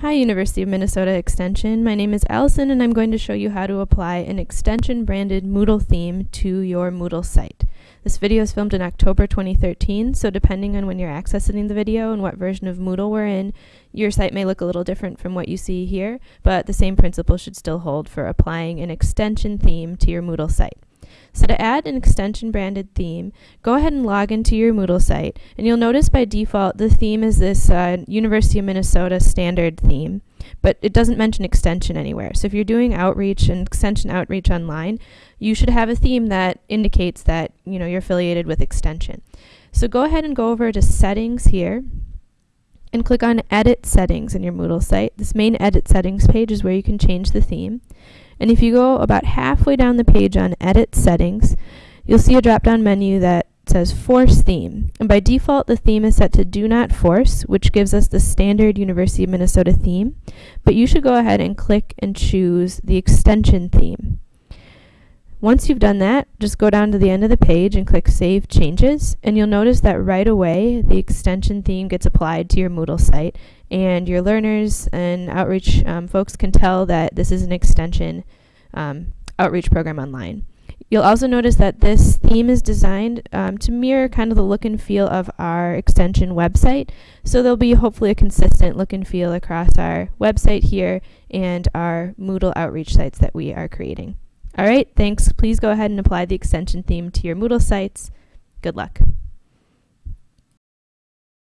Hi University of Minnesota Extension. My name is Allison and I'm going to show you how to apply an extension branded Moodle theme to your Moodle site. This video is filmed in October 2013, so depending on when you're accessing the video and what version of Moodle we're in, your site may look a little different from what you see here, but the same principle should still hold for applying an extension theme to your Moodle site. So to add an extension branded theme, go ahead and log into your Moodle site, and you'll notice by default the theme is this uh, University of Minnesota standard theme, but it doesn't mention extension anywhere. So if you're doing outreach and extension outreach online, you should have a theme that indicates that you know you're affiliated with extension. So go ahead and go over to settings here and click on edit settings in your Moodle site. This main edit settings page is where you can change the theme. And if you go about halfway down the page on Edit Settings, you'll see a drop-down menu that says Force Theme. And by default, the theme is set to Do Not Force, which gives us the standard University of Minnesota theme. But you should go ahead and click and choose the Extension theme. Once you've done that, just go down to the end of the page and click Save Changes, and you'll notice that right away the extension theme gets applied to your Moodle site, and your learners and outreach um, folks can tell that this is an extension um, outreach program online. You'll also notice that this theme is designed um, to mirror kind of the look and feel of our extension website. So there'll be hopefully a consistent look and feel across our website here and our Moodle outreach sites that we are creating. All right, thanks. Please go ahead and apply the extension theme to your Moodle sites. Good luck.